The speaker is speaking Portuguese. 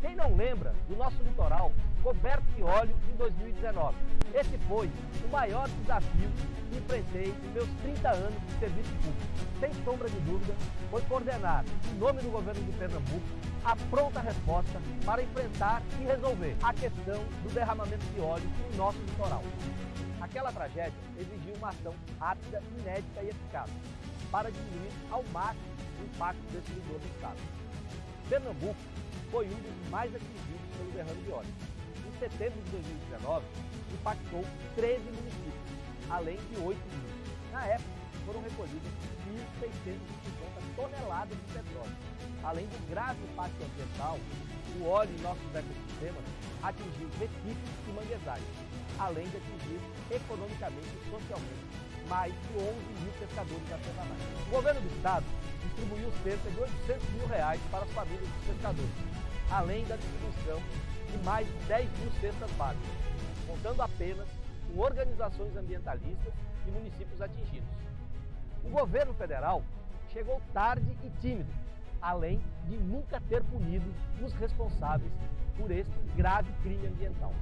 Quem não lembra do nosso litoral coberto de óleo em 2019? Esse foi o maior desafio que enfrentei em meus 30 anos de serviço público. Sem sombra de dúvida, foi coordenar, em nome do governo de Pernambuco, a pronta resposta para enfrentar e resolver a questão do derramamento de óleo no nosso litoral. Aquela tragédia exigiu uma ação rápida, inédita e eficaz para diminuir ao máximo o impacto desse vigor do Estado. Pernambuco foi um dos mais atingidos pelo derrame de óleo. Em setembro de 2019, impactou 13 municípios, além de 8 municípios. Na época, foram recolhidas 1.650 toneladas de petróleo. Além do grave impacto ambiental, o óleo em nossos ecossistemas atingiu recifes e manguezais, além de atingir economicamente e socialmente mais de 11 mil pescadores artesanais. O governo do estado distribuiu cerca de 800 mil reais para as famílias dos pescadores, além da distribuição de mais de 10 mil cestas básicas, contando apenas com organizações ambientalistas e municípios atingidos. O governo federal chegou tarde e tímido, além de nunca ter punido os responsáveis por este grave crime ambiental.